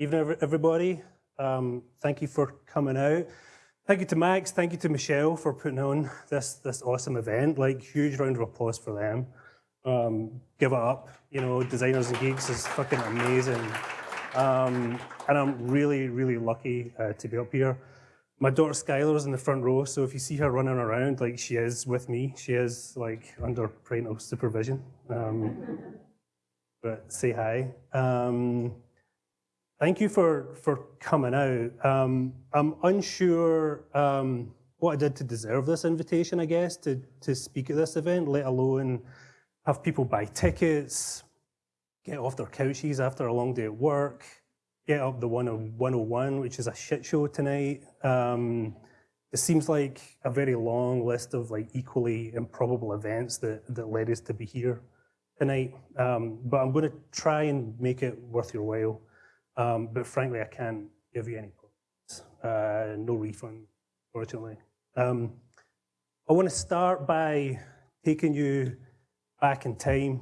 Evening, everybody. Um, thank you for coming out. Thank you to Max, thank you to Michelle for putting on this, this awesome event. Like, huge round of applause for them. Um, give it up. You know, Designers and Geeks is fucking amazing. Um, and I'm really, really lucky uh, to be up here. My daughter Skylar is in the front row, so if you see her running around, like she is with me, she is like under parental supervision. Um, but say hi. Thank you for, for coming out. Um, I'm unsure um, what I did to deserve this invitation, I guess, to, to speak at this event, let alone have people buy tickets, get off their couches after a long day at work, get up the 101, which is a shit show tonight. Um, it seems like a very long list of like equally improbable events that, that led us to be here tonight. Um, but I'm going to try and make it worth your while. Um, but frankly, I can't give you any points. Uh, no refund, fortunately. Um, I want to start by taking you back in time,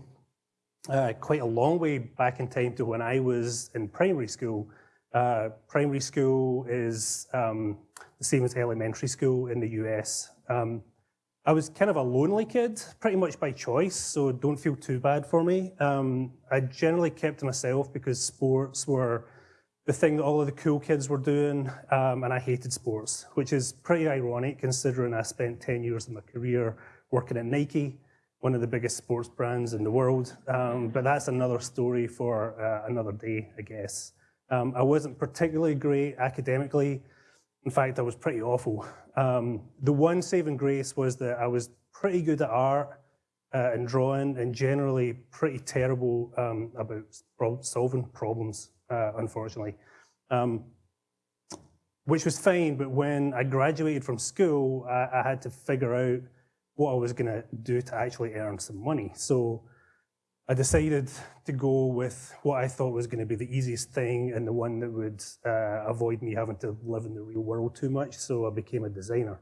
uh, quite a long way back in time to when I was in primary school. Uh, primary school is um, the same as elementary school in the US. Um, I was kind of a lonely kid, pretty much by choice, so don't feel too bad for me. Um, I generally kept to myself because sports were the thing that all of the cool kids were doing, um, and I hated sports, which is pretty ironic considering I spent 10 years of my career working at Nike, one of the biggest sports brands in the world. Um, but that's another story for uh, another day, I guess. Um, I wasn't particularly great academically. In fact, I was pretty awful. Um, the one saving grace was that I was pretty good at art uh, and drawing and generally pretty terrible um, about solving problems uh, unfortunately. Um, which was fine, but when I graduated from school, I, I had to figure out what I was going to do to actually earn some money. So I decided to go with what I thought was going to be the easiest thing and the one that would uh, avoid me having to live in the real world too much. So I became a designer.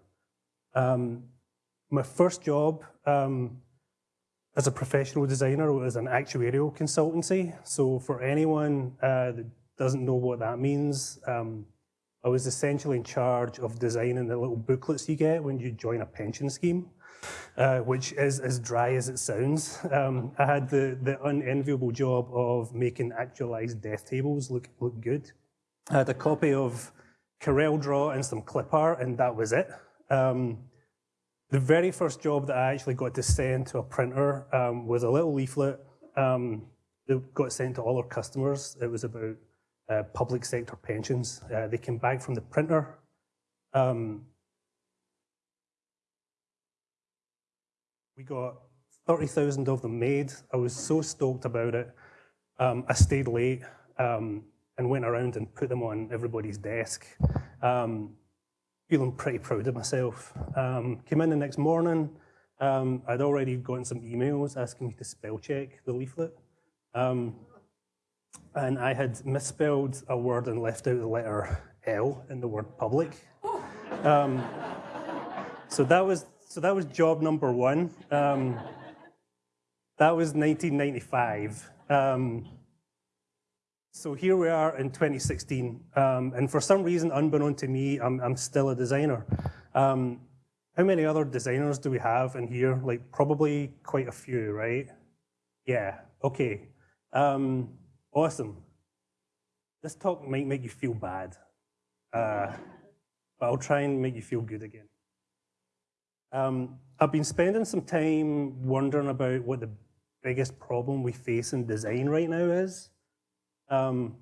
Um, my first job um, as a professional designer, was an actuarial consultancy. So for anyone uh, that doesn't know what that means, um, I was essentially in charge of designing the little booklets you get when you join a pension scheme, uh, which is as dry as it sounds. Um, I had the, the unenviable job of making actualized death tables look, look good. I had a copy of Corel Draw and some clip art, and that was it. Um, the very first job that I actually got to send to a printer um, was a little leaflet um, that got sent to all our customers. It was about uh, public sector pensions. Uh, they came back from the printer. Um, we got 30,000 of them made. I was so stoked about it. Um, I stayed late um, and went around and put them on everybody's desk. Um, feeling pretty proud of myself. Um, came in the next morning, um, I'd already gotten some emails asking me to spell check the leaflet. Um, and I had misspelled a word and left out the letter L in the word public. Um, so that was so that was job number one. Um, that was 1995. Um, so here we are in 2016, um, and for some reason, unbeknown to me, I'm, I'm still a designer. Um, how many other designers do we have in here? Like probably quite a few, right? Yeah, okay. Um, awesome. This talk might make you feel bad, uh, but I'll try and make you feel good again. Um, I've been spending some time wondering about what the biggest problem we face in design right now is. Um,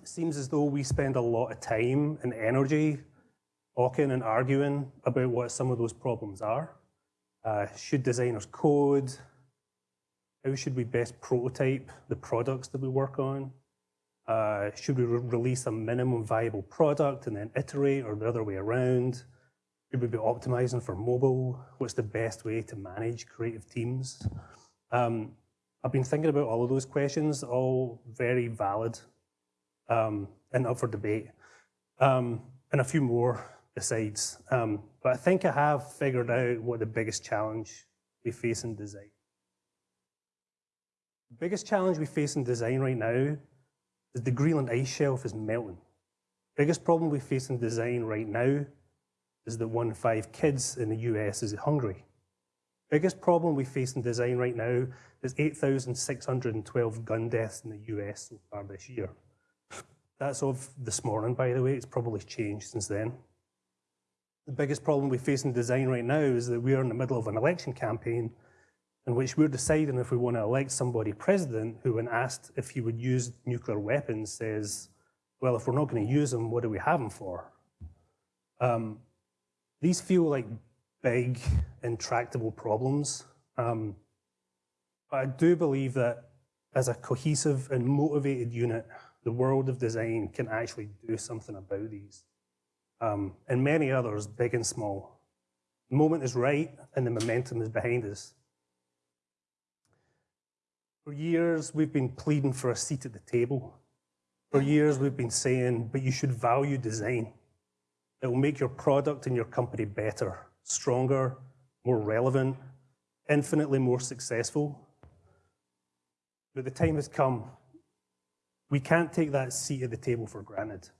it seems as though we spend a lot of time and energy talking and arguing about what some of those problems are. Uh, should designers code? How should we best prototype the products that we work on? Uh, should we re release a minimum viable product and then iterate or the other way around? Should we be optimizing for mobile? What's the best way to manage creative teams? Um, I've been thinking about all of those questions, all very valid um, and up for debate, um, and a few more besides. Um, but I think I have figured out what the biggest challenge we face in design. The biggest challenge we face in design right now is the Greenland ice shelf is melting. Biggest problem we face in design right now is that one in five kids in the US is hungry. Biggest problem we face in design right now is 8,612 gun deaths in the US so far this year. That's of this morning, by the way. It's probably changed since then. The biggest problem we face in design right now is that we are in the middle of an election campaign in which we're deciding if we want to elect somebody president who, when asked if he would use nuclear weapons, says, well, if we're not going to use them, what do we have them for? Um, these feel like big, intractable problems. Um, but I do believe that as a cohesive and motivated unit, the world of design can actually do something about these. Um, and many others, big and small. The moment is right and the momentum is behind us. For years, we've been pleading for a seat at the table. For years, we've been saying, but you should value design. It will make your product and your company better, stronger, more relevant, infinitely more successful. But the time has come. We can't take that seat at the table for granted.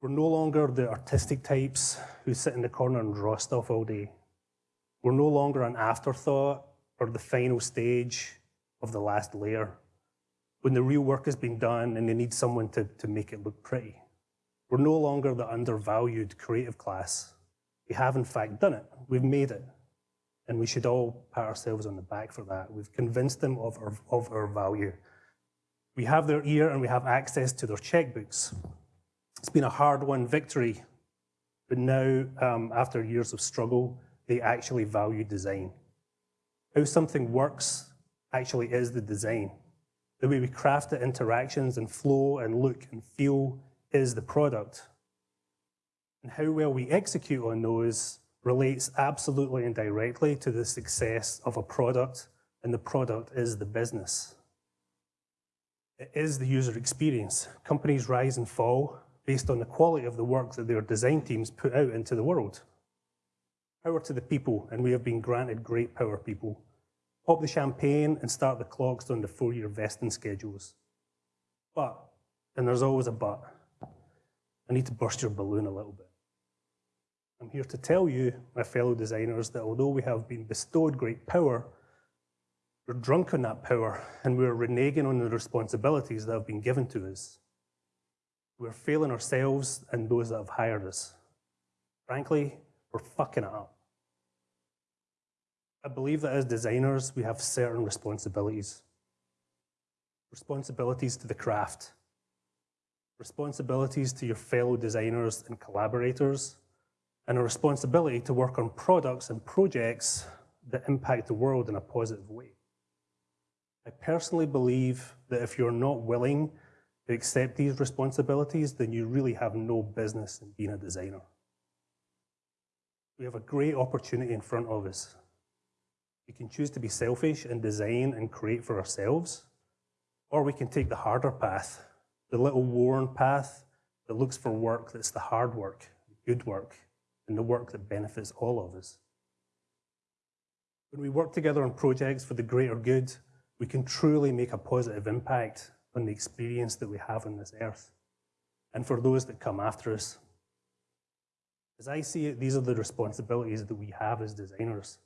We're no longer the artistic types who sit in the corner and draw stuff all day. We're no longer an afterthought or the final stage of the last layer when the real work has been done and they need someone to, to make it look pretty. We're no longer the undervalued creative class. We have in fact done it. We've made it. And we should all pat ourselves on the back for that. We've convinced them of our, of our value. We have their ear and we have access to their checkbooks. It's been a hard-won victory, but now, um, after years of struggle, they actually value design. How something works actually is the design. The way we craft the interactions and flow and look and feel is the product. And how well we execute on those relates absolutely and directly to the success of a product, and the product is the business. It is the user experience. Companies rise and fall based on the quality of the work that their design teams put out into the world. Power to the people, and we have been granted great power people. Pop the champagne and start the clocks on the four-year vesting schedules. But, and there's always a but, I need to burst your balloon a little bit. I'm here to tell you, my fellow designers, that although we have been bestowed great power, we're drunk on that power and we're reneging on the responsibilities that have been given to us. We're failing ourselves and those that have hired us. Frankly, we're fucking it up. I believe that as designers, we have certain responsibilities. Responsibilities to the craft, responsibilities to your fellow designers and collaborators, and a responsibility to work on products and projects that impact the world in a positive way. I personally believe that if you're not willing to accept these responsibilities, then you really have no business in being a designer. We have a great opportunity in front of us. We can choose to be selfish and design and create for ourselves, or we can take the harder path, the little worn path that looks for work that's the hard work, good work, and the work that benefits all of us. When we work together on projects for the greater good, we can truly make a positive impact on the experience that we have on this earth and for those that come after us. As I see it, these are the responsibilities that we have as designers.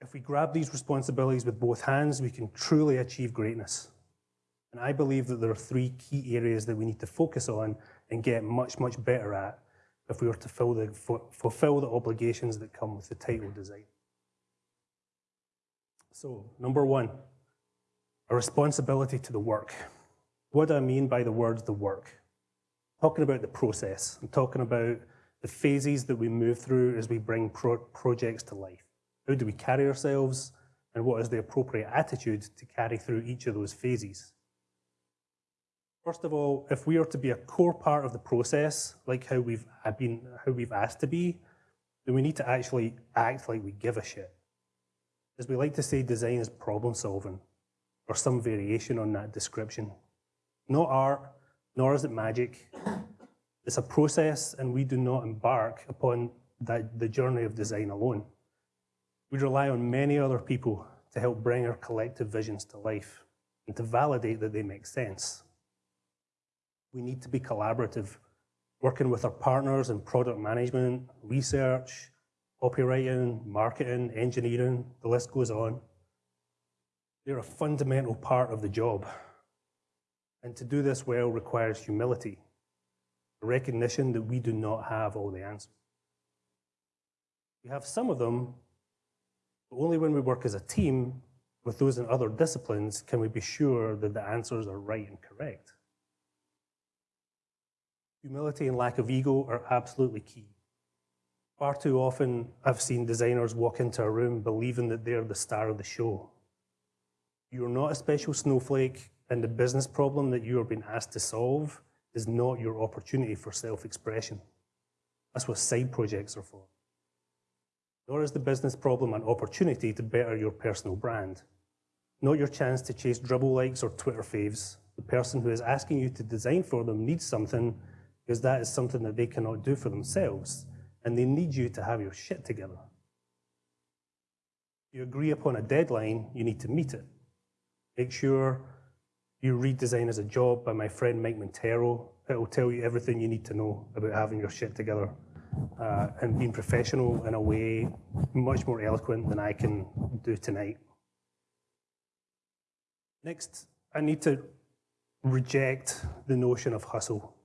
If we grab these responsibilities with both hands, we can truly achieve greatness. And I believe that there are three key areas that we need to focus on and get much, much better at if we were to the, fulfill the obligations that come with the title design. So, number one, a responsibility to the work. What do I mean by the words the work? I'm talking about the process. I'm talking about the phases that we move through as we bring pro projects to life. How do we carry ourselves and what is the appropriate attitude to carry through each of those phases? First of all, if we are to be a core part of the process, like how we've uh, been, how we've asked to be, then we need to actually act like we give a shit. As we like to say, design is problem solving, or some variation on that description. Not art, nor is it magic. It's a process, and we do not embark upon that, the journey of design alone. We rely on many other people to help bring our collective visions to life. and to validate that they make sense. We need to be collaborative, working with our partners in product management, research, copywriting, marketing, engineering, the list goes on. They're a fundamental part of the job. And to do this well requires humility, recognition that we do not have all the answers. We have some of them, but only when we work as a team with those in other disciplines can we be sure that the answers are right and correct. Humility and lack of ego are absolutely key. Far too often, I've seen designers walk into a room believing that they're the star of the show. You're not a special snowflake, and the business problem that you are being asked to solve is not your opportunity for self-expression. That's what side projects are for. Nor is the business problem an opportunity to better your personal brand. Not your chance to chase Dribbble likes or Twitter faves. The person who is asking you to design for them needs something because that is something that they cannot do for themselves, and they need you to have your shit together. You agree upon a deadline, you need to meet it. Make sure you read Design as a Job by my friend Mike Monteiro. It will tell you everything you need to know about having your shit together uh, and being professional in a way much more eloquent than I can do tonight. Next, I need to reject the notion of hustle.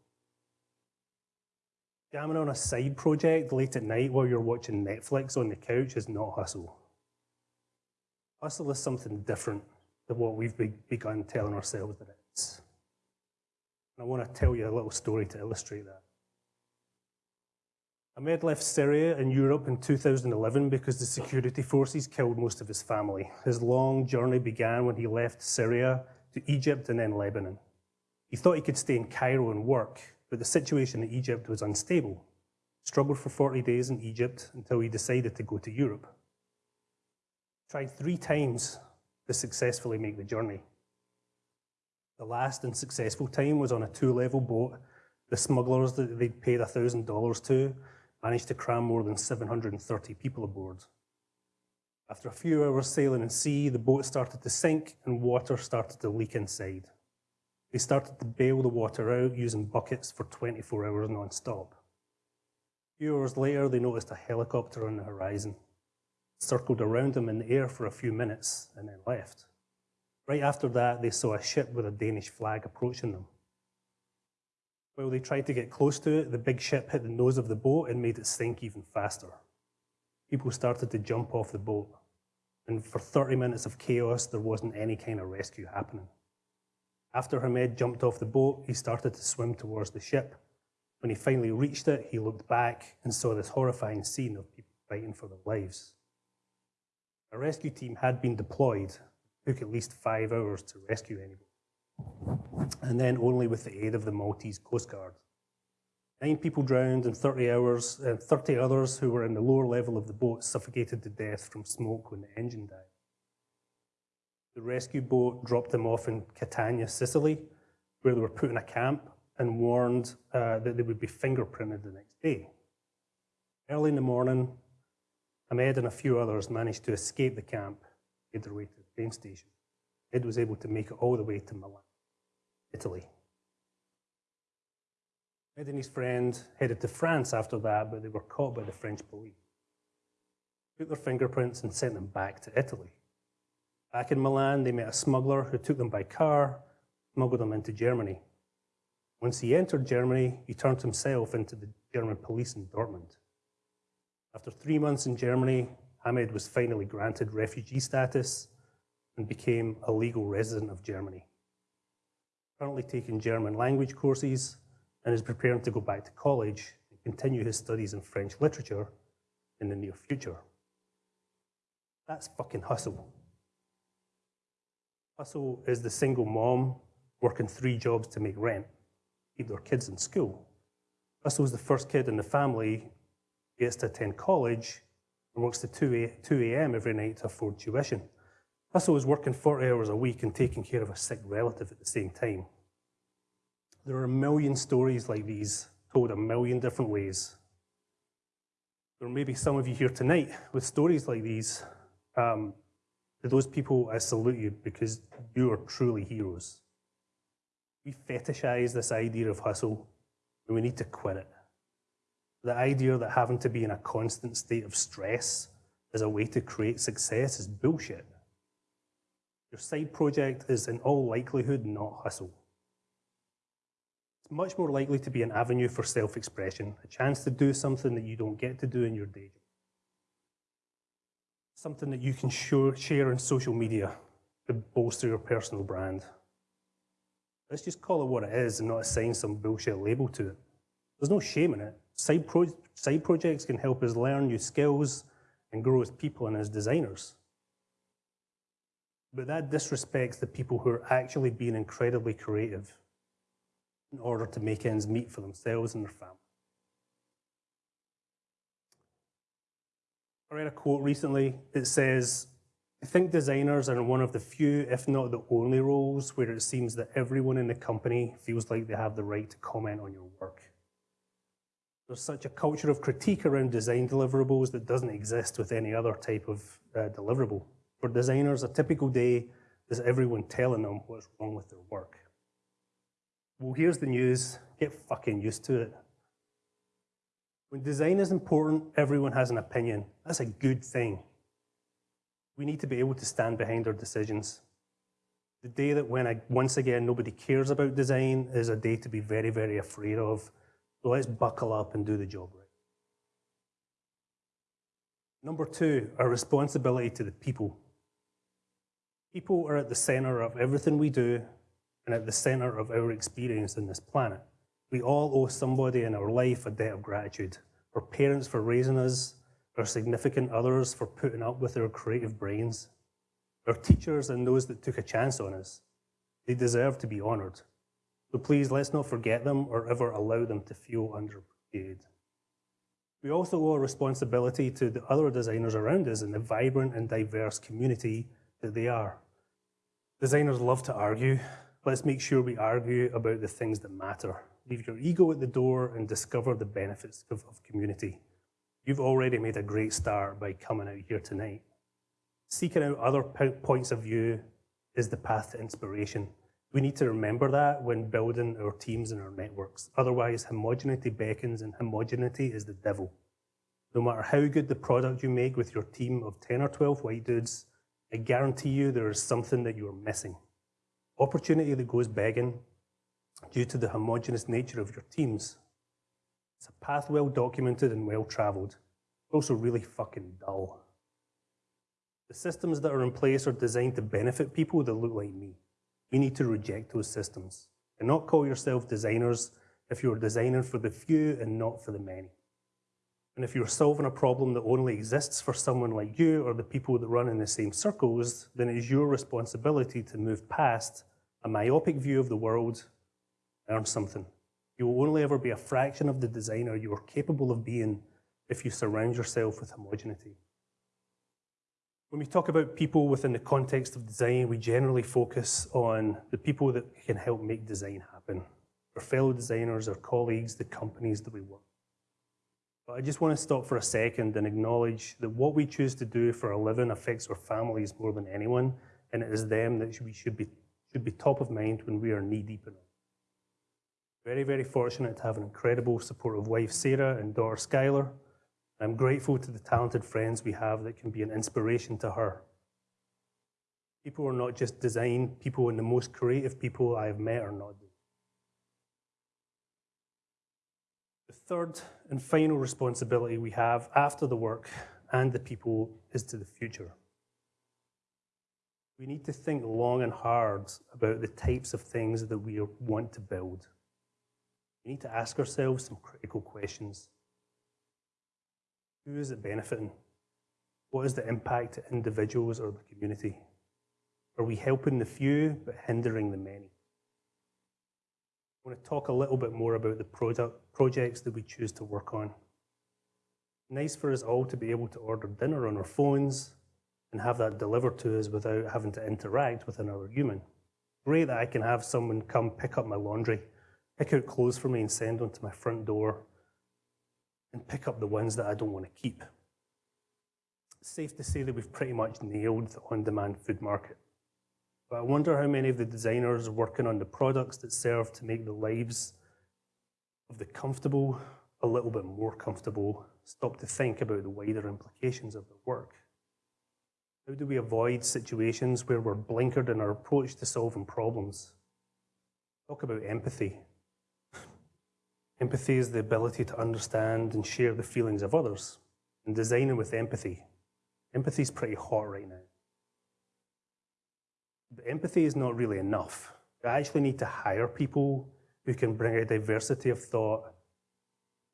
Jamming on a side project late at night while you're watching Netflix on the couch is not hustle. Hustle is something different than what we've begun telling ourselves that it is. And I want to tell you a little story to illustrate that. Ahmed left Syria and Europe in 2011 because the security forces killed most of his family. His long journey began when he left Syria to Egypt and then Lebanon. He thought he could stay in Cairo and work, but the situation in Egypt was unstable. Struggled for 40 days in Egypt until he decided to go to Europe. Tried three times to successfully make the journey. The last and successful time was on a two-level boat. The smugglers that they'd paid $1,000 to managed to cram more than 730 people aboard. After a few hours sailing in sea, the boat started to sink and water started to leak inside. They started to bail the water out using buckets for 24 hours non-stop. A few hours later, they noticed a helicopter on the horizon. It circled around them in the air for a few minutes and then left. Right after that, they saw a ship with a Danish flag approaching them. While they tried to get close to it, the big ship hit the nose of the boat and made it sink even faster. People started to jump off the boat, and for 30 minutes of chaos, there wasn't any kind of rescue happening. After Hamed jumped off the boat, he started to swim towards the ship. When he finally reached it, he looked back and saw this horrifying scene of people fighting for their lives. A rescue team had been deployed. It took at least five hours to rescue anybody and then only with the aid of the Maltese Coast Guard. Nine people drowned and 30 hours, and 30 others who were in the lower level of the boat suffocated to death from smoke when the engine died. The rescue boat dropped them off in Catania, Sicily, where they were put in a camp and warned uh, that they would be fingerprinted the next day. Early in the morning, Ahmed and a few others managed to escape the camp, made their way to the train station. Ed was able to make it all the way to Milan. Italy. Ed and his friend headed to France after that, but they were caught by the French police. Took their fingerprints and sent them back to Italy. Back in Milan, they met a smuggler who took them by car, smuggled them into Germany. Once he entered Germany, he turned himself into the German police in Dortmund. After three months in Germany, Ahmed was finally granted refugee status and became a legal resident of Germany currently taking German language courses and is preparing to go back to college and continue his studies in French literature in the near future. That's fucking hustle. Hustle is the single mom working three jobs to make rent, keep their kids in school. Hustle is the first kid in the family, gets to attend college, and works to 2 a.m. every night to afford tuition. Hustle is working 40 hours a week and taking care of a sick relative at the same time. There are a million stories like these told a million different ways. There may be some of you here tonight with stories like these. Um, To those people, I salute you because you are truly heroes. We fetishize this idea of hustle and we need to quit it. The idea that having to be in a constant state of stress as a way to create success is bullshit. Your side project is in all likelihood not hustle. It's much more likely to be an avenue for self-expression, a chance to do something that you don't get to do in your day job. Something that you can share on social media to bolster your personal brand. Let's just call it what it is and not assign some bullshit label to it. There's no shame in it. Side, pro side projects can help us learn new skills and grow as people and as designers. But that disrespects the people who are actually being incredibly creative in order to make ends meet for themselves and their family. I read a quote recently. It says, I think designers are in one of the few, if not the only roles where it seems that everyone in the company feels like they have the right to comment on your work. There's such a culture of critique around design deliverables that doesn't exist with any other type of uh, deliverable. For designers, a typical day is everyone telling them what's wrong with their work. Well, here's the news. Get fucking used to it. When design is important, everyone has an opinion. That's a good thing. We need to be able to stand behind our decisions. The day that when I, once again nobody cares about design is a day to be very, very afraid of. So let's buckle up and do the job right. Number two, our responsibility to the people. People are at the center of everything we do and at the center of our experience on this planet. We all owe somebody in our life a debt of gratitude. Our parents for raising us, our significant others for putting up with our creative brains, our teachers and those that took a chance on us. They deserve to be honoured. So please let's not forget them or ever allow them to feel underappreciated. We also owe a responsibility to the other designers around us in the vibrant and diverse community that they are. Designers love to argue. Let's make sure we argue about the things that matter. Leave your ego at the door and discover the benefits of, of community. You've already made a great start by coming out here tonight. Seeking out other points of view is the path to inspiration. We need to remember that when building our teams and our networks. Otherwise, homogeneity beckons and homogeneity is the devil. No matter how good the product you make with your team of 10 or 12 white dudes, I guarantee you there is something that you are missing. Opportunity that goes begging due to the homogenous nature of your teams. It's a path well documented and well traveled, also really fucking dull. The systems that are in place are designed to benefit people that look like me. We need to reject those systems and not call yourself designers if you're designing for the few and not for the many. And if you're solving a problem that only exists for someone like you or the people that run in the same circles, then it is your responsibility to move past a myopic view of the world, earn something. You will only ever be a fraction of the designer you are capable of being if you surround yourself with homogeneity. When we talk about people within the context of design, we generally focus on the people that can help make design happen. Our fellow designers, our colleagues, the companies that we work but I just want to stop for a second and acknowledge that what we choose to do for a living affects our families more than anyone, and it is them that we should be, should be top of mind when we are knee-deep in it. Very, very fortunate to have an incredible supportive wife, Sarah, and daughter, Skylar. I'm grateful to the talented friends we have that can be an inspiration to her. People are not just design, people and the most creative people I have met are not The third and final responsibility we have after the work and the people is to the future. We need to think long and hard about the types of things that we want to build. We need to ask ourselves some critical questions. Who is it benefiting? What is the impact to individuals or the community? Are we helping the few but hindering the many? I want to talk a little bit more about the product, projects that we choose to work on. Nice for us all to be able to order dinner on our phones and have that delivered to us without having to interact with another human. Great that I can have someone come pick up my laundry, pick out clothes for me and send them to my front door, and pick up the ones that I don't want to keep. safe to say that we've pretty much nailed the on-demand food market. But I wonder how many of the designers working on the products that serve to make the lives of the comfortable a little bit more comfortable stop to think about the wider implications of their work. How do we avoid situations where we're blinkered in our approach to solving problems? Talk about empathy. Empathy is the ability to understand and share the feelings of others, and designing with empathy. Empathy is pretty hot right now. But empathy is not really enough. We actually need to hire people who can bring a diversity of thought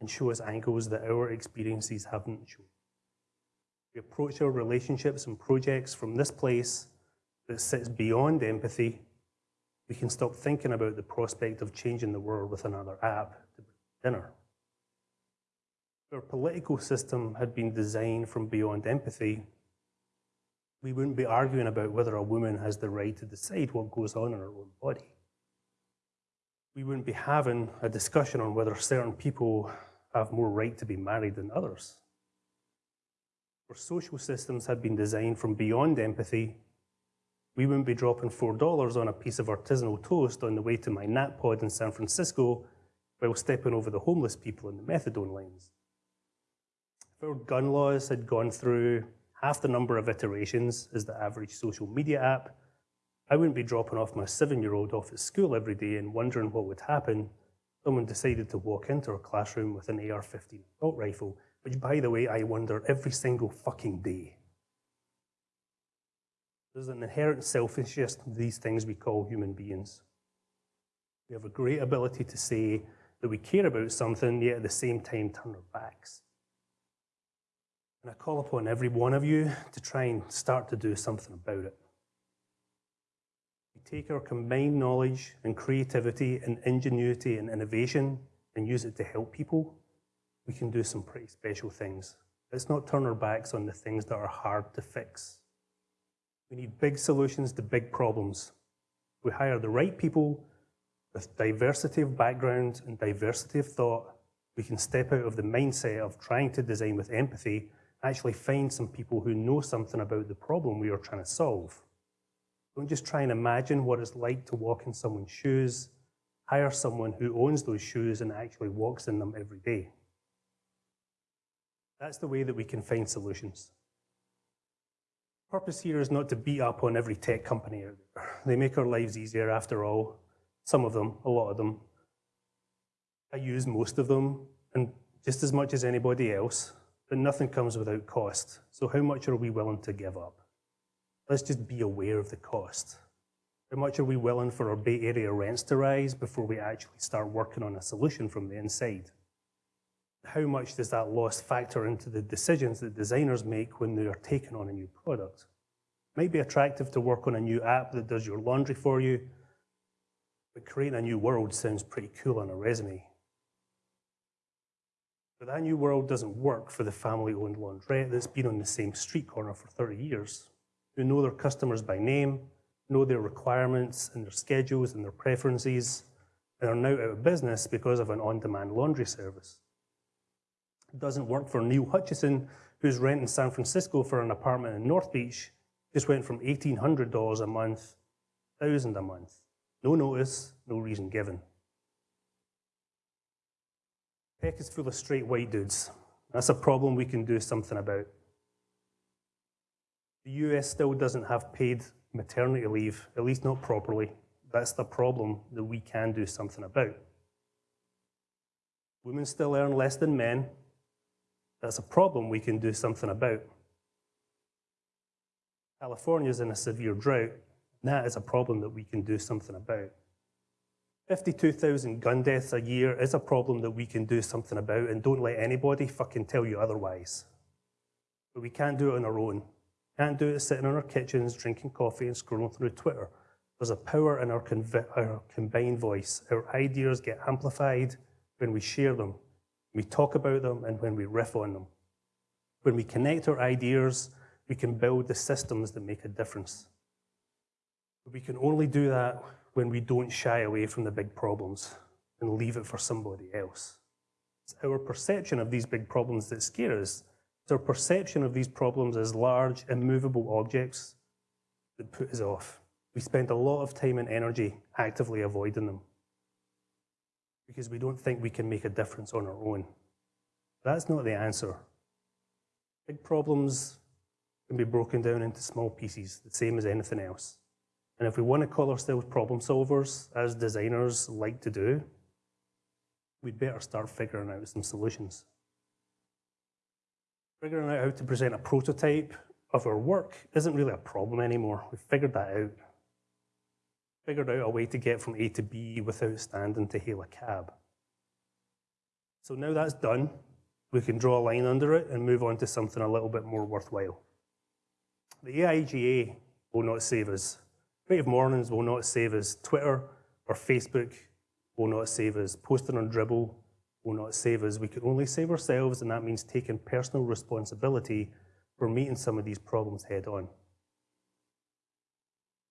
and show us angles that our experiences haven't shown. We approach our relationships and projects from this place that sits beyond empathy. We can stop thinking about the prospect of changing the world with another app dinner. If our political system had been designed from beyond empathy, we wouldn't be arguing about whether a woman has the right to decide what goes on in her own body. We wouldn't be having a discussion on whether certain people have more right to be married than others. Our social systems had been designed from beyond empathy, we wouldn't be dropping $4 on a piece of artisanal toast on the way to my nap pod in San Francisco while stepping over the homeless people in the methadone lines. If our gun laws had gone through half the number of iterations as the average social media app, I wouldn't be dropping off my seven-year-old off at school every day and wondering what would happen if someone decided to walk into our classroom with an AR-15 assault rifle, which, by the way, I wonder every single fucking day. There's an inherent selfishness to these things we call human beings. We have a great ability to say that we care about something, yet at the same time turn our backs. And I call upon every one of you to try and start to do something about it We take our combined knowledge and creativity and ingenuity and innovation and use it to help people, we can do some pretty special things. Let's not turn our backs on the things that are hard to fix. We need big solutions to big problems. We hire the right people with diversity of background and diversity of thought. We can step out of the mindset of trying to design with empathy, actually find some people who know something about the problem we are trying to solve. Don't just try and imagine what it's like to walk in someone's shoes. Hire someone who owns those shoes and actually walks in them every day. That's the way that we can find solutions. Purpose here is not to beat up on every tech company out there. They make our lives easier after all. Some of them, a lot of them. I use most of them, and just as much as anybody else, but nothing comes without cost. So how much are we willing to give up? let's just be aware of the cost. How much are we willing for our Bay Area rents to rise before we actually start working on a solution from the inside? How much does that loss factor into the decisions that designers make when they are taking on a new product? It might be attractive to work on a new app that does your laundry for you, but creating a new world sounds pretty cool on a resume. But that new world doesn't work for the family-owned laundrette that's been on the same street corner for 30 years who know their customers by name, know their requirements and their schedules and their preferences, and are now out of business because of an on-demand laundry service. It doesn't work for Neil Hutchison, who's renting San Francisco for an apartment in North Beach, just went from $1,800 a month, 1000 a month. No notice, no reason given. Tech is full of straight white dudes. That's a problem we can do something about. The US still doesn't have paid maternity leave, at least not properly. That's the problem that we can do something about. Women still earn less than men. That's a problem we can do something about. California is in a severe drought. That is a problem that we can do something about. 52,000 gun deaths a year is a problem that we can do something about, and don't let anybody fucking tell you otherwise. But we can't do it on our own. Can't do it sitting in our kitchens, drinking coffee and scrolling through Twitter. There's a power in our, our combined voice. Our ideas get amplified when we share them, we talk about them, and when we riff on them. When we connect our ideas, we can build the systems that make a difference. But we can only do that when we don't shy away from the big problems and leave it for somebody else. It's our perception of these big problems that scare us It's our perception of these problems as large, immovable objects that put us off. We spend a lot of time and energy actively avoiding them because we don't think we can make a difference on our own. That's not the answer. Big problems can be broken down into small pieces, the same as anything else. And if we want to call ourselves problem solvers, as designers like to do, we'd better start figuring out some solutions. Figuring out how to present a prototype of our work isn't really a problem anymore. We've figured that out. Figured out a way to get from A to B without standing to hail a cab. So now that's done, we can draw a line under it and move on to something a little bit more worthwhile. The AIGA will not save us. Creative Mornings will not save us. Twitter or Facebook will not save us. Posting on Dribbble will not save us. We can only save ourselves, and that means taking personal responsibility for meeting some of these problems head on.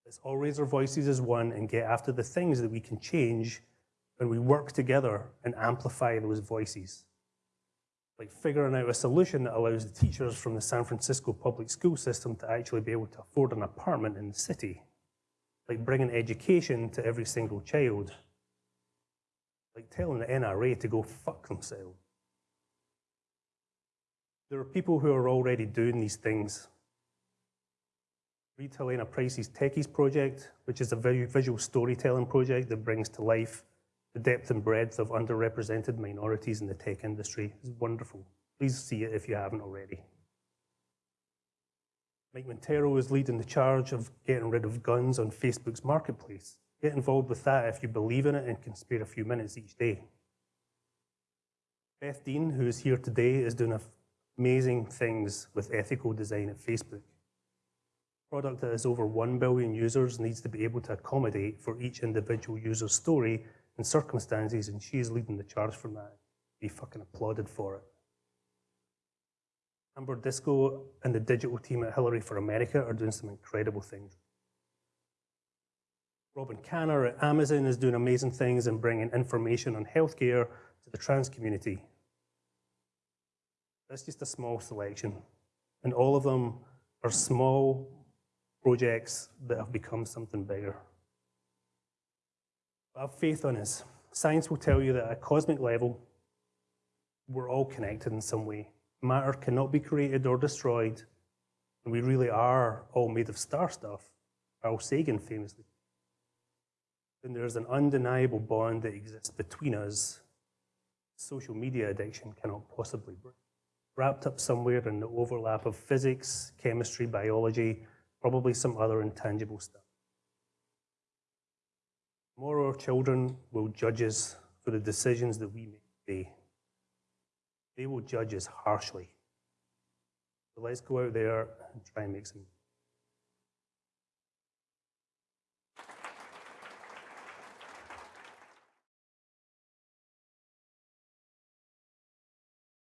Let's all raise our voices as one and get after the things that we can change when we work together and amplify those voices. Like figuring out a solution that allows the teachers from the San Francisco public school system to actually be able to afford an apartment in the city. Like bringing education to every single child like telling the NRA to go fuck themselves. There are people who are already doing these things. Read Helena Price's Techies project, which is a very visual storytelling project that brings to life the depth and breadth of underrepresented minorities in the tech industry. It's wonderful. Please see it if you haven't already. Mike Monteiro is leading the charge of getting rid of guns on Facebook's marketplace. Get involved with that if you believe in it and can spare a few minutes each day. Beth Dean, who is here today, is doing amazing things with ethical design at Facebook. A product that has over 1 billion users needs to be able to accommodate for each individual user's story and circumstances, and she is leading the charge for that. Be fucking applauded for it. Amber Disco and the digital team at Hillary for America are doing some incredible things. Robyn Kanner at Amazon is doing amazing things and bringing information on healthcare to the trans community. That's just a small selection. And all of them are small projects that have become something bigger. But have faith on us. Science will tell you that at a cosmic level, we're all connected in some way. Matter cannot be created or destroyed, and we really are all made of star stuff. Carl Sagan famously then there's an undeniable bond that exists between us. Social media addiction cannot possibly break. Wrapped up somewhere in the overlap of physics, chemistry, biology, probably some other intangible stuff. Tomorrow our children will judge us for the decisions that we make today. They will judge us harshly. So let's go out there and try and make some